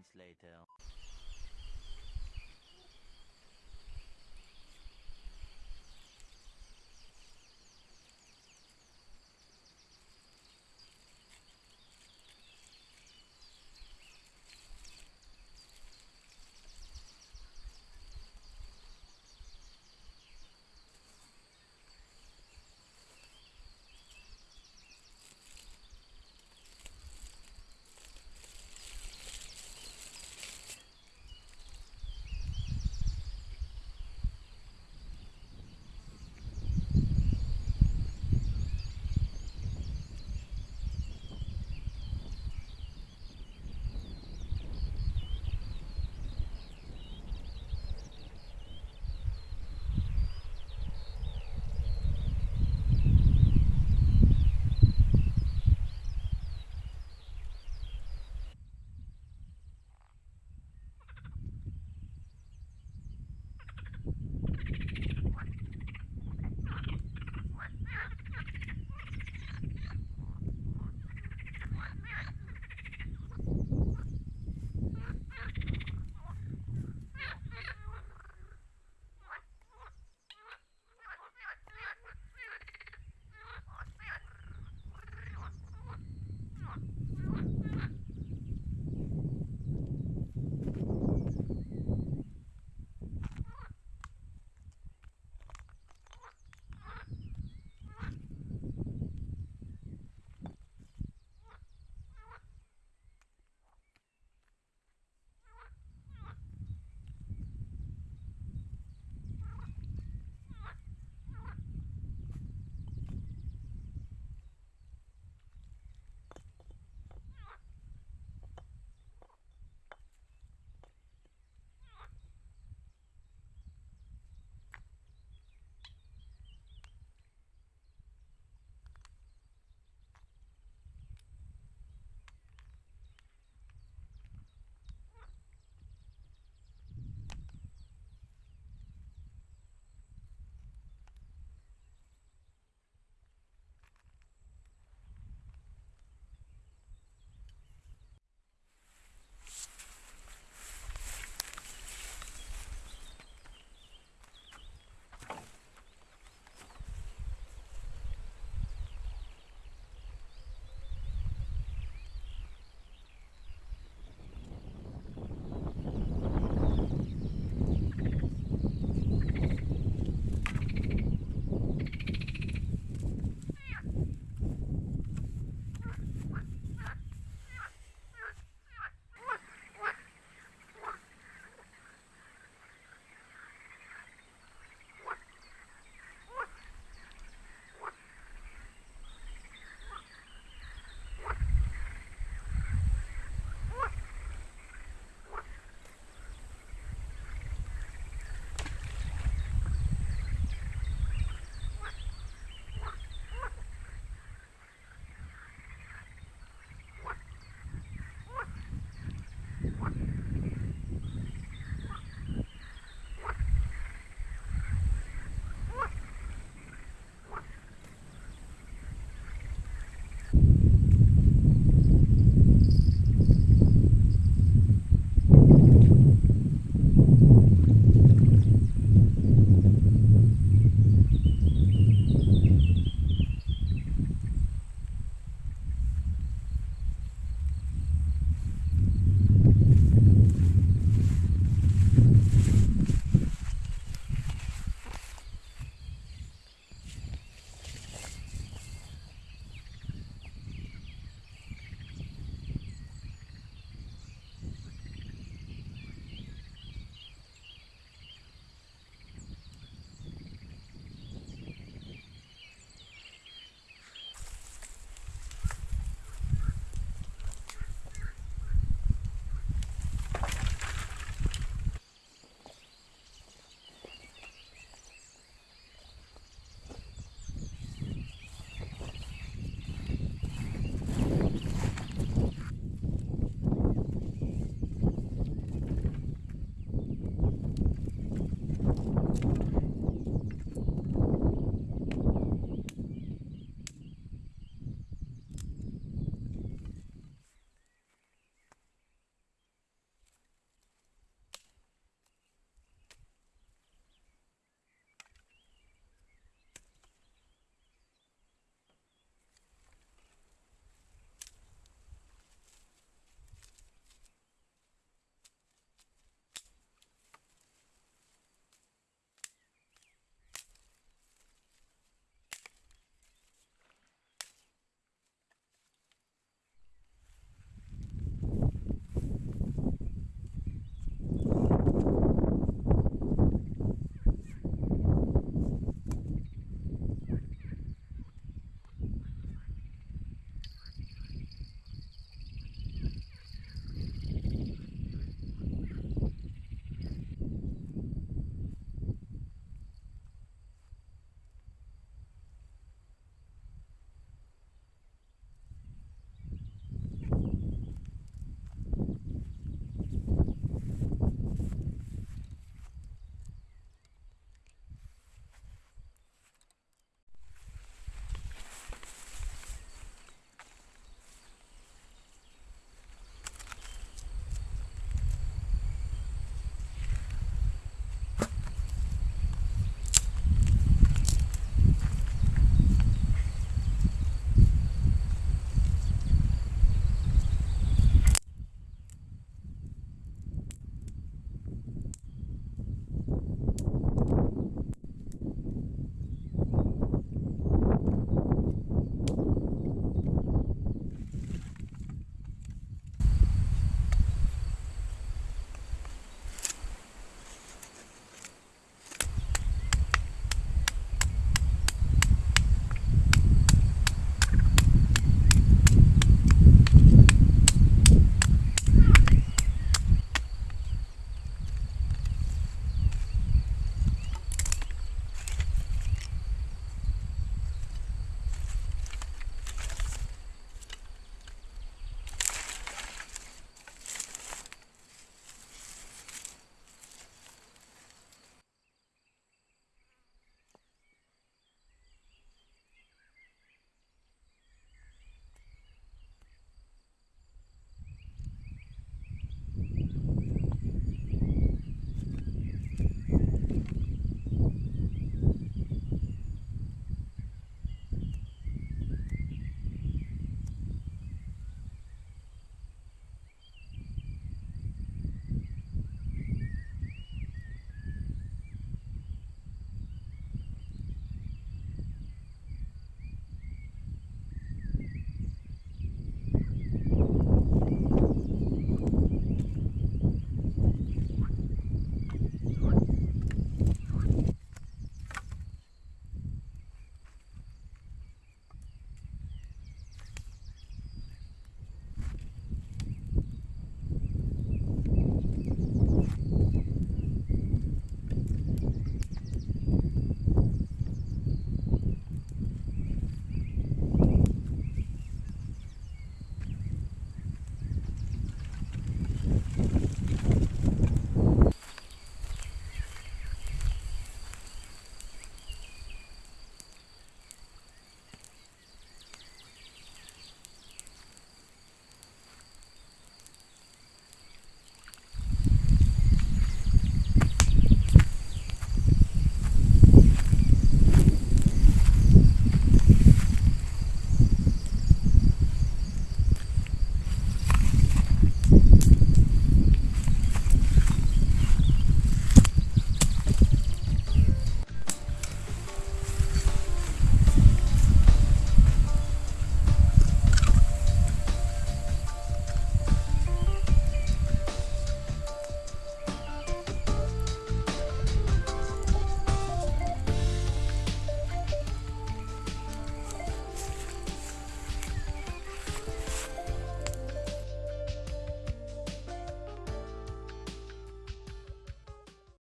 moments later.